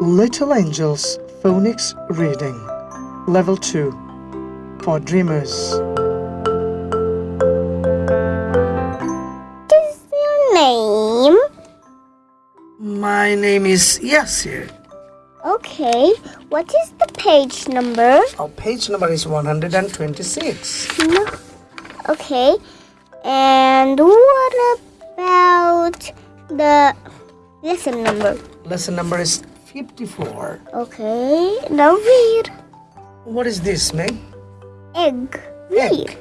Little Angels Phonics Reading Level 2 for Dreamers. What is your name? My name is Yasir. Okay. What is the page number? Our page number is 126. No. Okay. And what about the lesson number? Lesson number is 54. Okay. Now read. What is this, Meg? Egg. Read. Egg.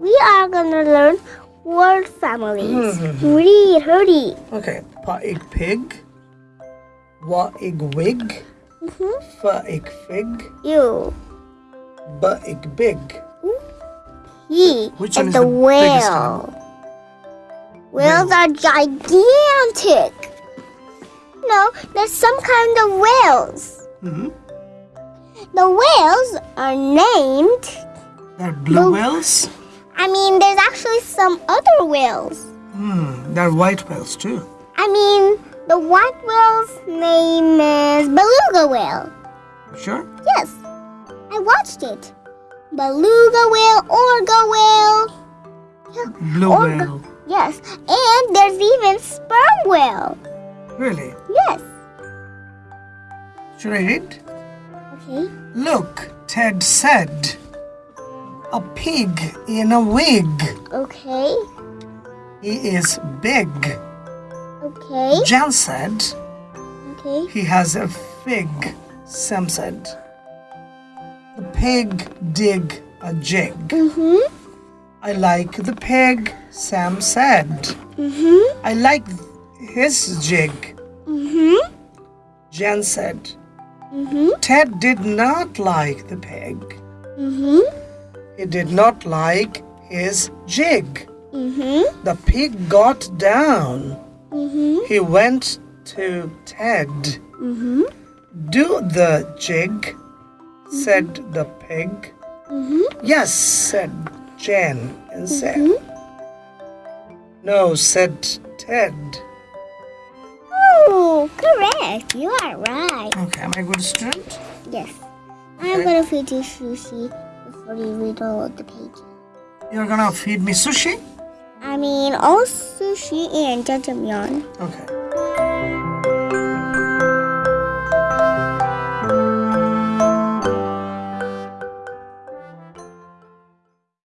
We are gonna learn word families. Mhm. Read, hurry. Okay. Pa egg pig. Wa egg wig. Mm-hmm. Fa egg fig. You. Ba egg big. He Which is is the the whale. Whales are gigantic. There's some kind of whales. hmm The whales are named. They're blue Blue. whales. I mean, there's actually some other whales. Hmm. They're white whales too. I mean, the white whale's name is beluga whale. Sure. Yes, I watched it. Beluga whale, orca whale. Yeah, Blue orca- whale. Yes, and there's even sperm whale. Really? Yes. Should I read? Okay. Look, Ted said. A pig in a wig. Okay. He is big. Okay. Jan said. Okay. He has a fig. Sam said. The pig dig a jig. Mhm. I like the pig, Sam said. Mhm. I like his jig, Mhm. Jan said. Mhm. Ted did not like the pig. Mhm. He did not like his jig. Mhm. The pig got down. Mhm. He went to Ted. Mhm. Do the jig, said the pig. Mhm. Yes, said Jan and Sam. No, said Ted. Oh, correct. You are right. Okay, am I a good student? Yes. I'm gonna feed you sushi before you read all of the pages. You're gonna feed me sushi? I mean, all sushi and jajangmyeon. Okay.